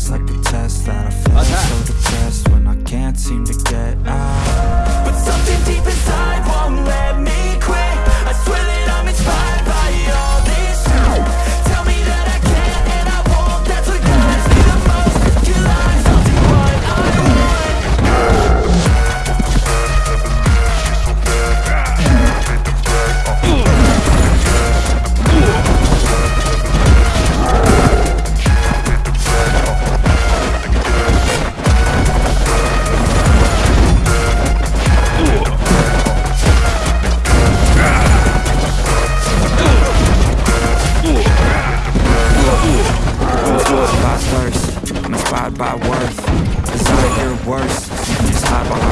it's like a test that I fail So depressed when I can't seem to get out thirst by worth. Desire You just hide behind